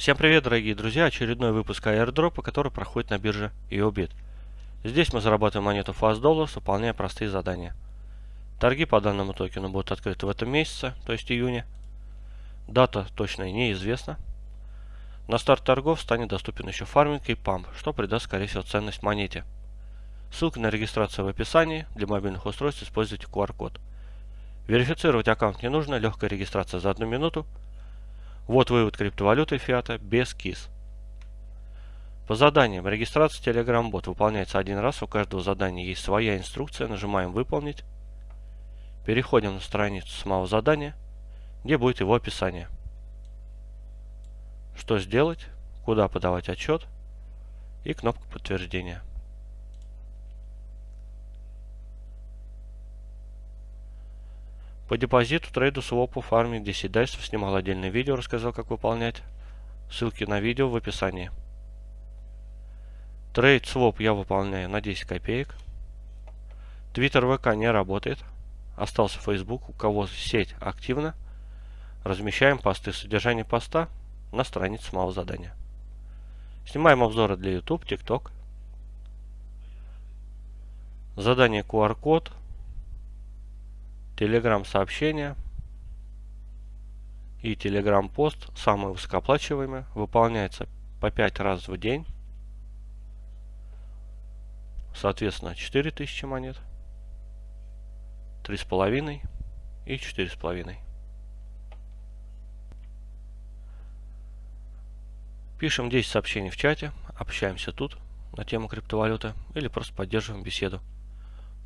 Всем привет, дорогие друзья! Очередной выпуск airdropа, который проходит на бирже EOBIT. Здесь мы зарабатываем монету Fast Dollars, выполняя простые задания. Торги по данному токену будут открыты в этом месяце, то есть июне. Дата точно неизвестна. На старт торгов станет доступен еще фарминг и памп, что придаст, скорее всего, ценность монете. Ссылка на регистрацию в описании. Для мобильных устройств используйте QR-код. Верифицировать аккаунт не нужно, легкая регистрация за одну минуту – вот вывод криптовалюты фиата без КИС. По заданиям. Регистрация Telegram-бот выполняется один раз. У каждого задания есть своя инструкция. Нажимаем «Выполнить». Переходим на страницу самого задания, где будет его описание. Что сделать, куда подавать отчет и кнопка подтверждения. По депозиту, трейду, свопу, фарме, 10 дайсов снимал отдельное видео, рассказал, как выполнять. Ссылки на видео в описании. Трейд своп я выполняю на 10 копеек. Твиттер ВК не работает. Остался Facebook. У кого сеть активна, размещаем посты. Содержание поста на странице самого задания. Снимаем обзоры для YouTube, TikTok. Задание QR-код Telegram сообщения и Telegram пост, самые высокооплачиваемые, выполняется по 5 раз в день. Соответственно, 4000 монет, 3,5 и 4,5. Пишем 10 сообщений в чате, общаемся тут на тему криптовалюты или просто поддерживаем беседу.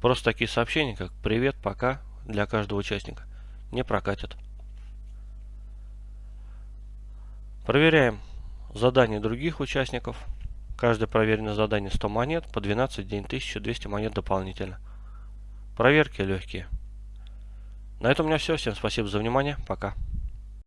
Просто такие сообщения, как «Привет», «Пока», для каждого участника не прокатит. Проверяем задания других участников. Каждое проверенное задание 100 монет, по 12 в день 1200 монет дополнительно. Проверки легкие. На этом у меня все. Всем спасибо за внимание. Пока.